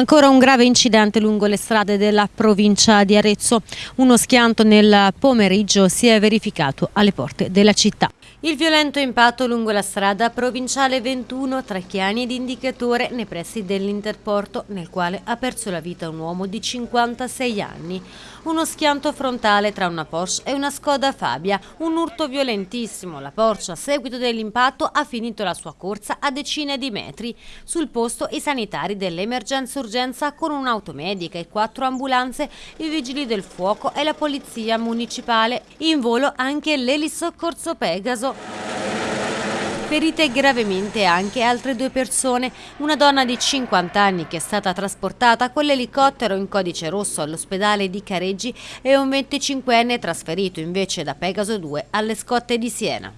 Ancora un grave incidente lungo le strade della provincia di Arezzo. Uno schianto nel pomeriggio si è verificato alle porte della città. Il violento impatto lungo la strada provinciale 21 tra Chiani ed Indicatore nei pressi dell'Interporto, nel quale ha perso la vita un uomo di 56 anni. Uno schianto frontale tra una Porsche e una Skoda Fabia, un urto violentissimo. La Porsche a seguito dell'impatto ha finito la sua corsa a decine di metri. Sul posto i sanitari dell'emergenza-urgenza con un'auto medica e quattro ambulanze, i vigili del fuoco e la polizia municipale. In volo anche l'elisoccorso Pegaso Ferite gravemente anche altre due persone, una donna di 50 anni che è stata trasportata con l'elicottero in codice rosso all'ospedale di Careggi e un 25enne trasferito invece da Pegaso 2 alle scotte di Siena.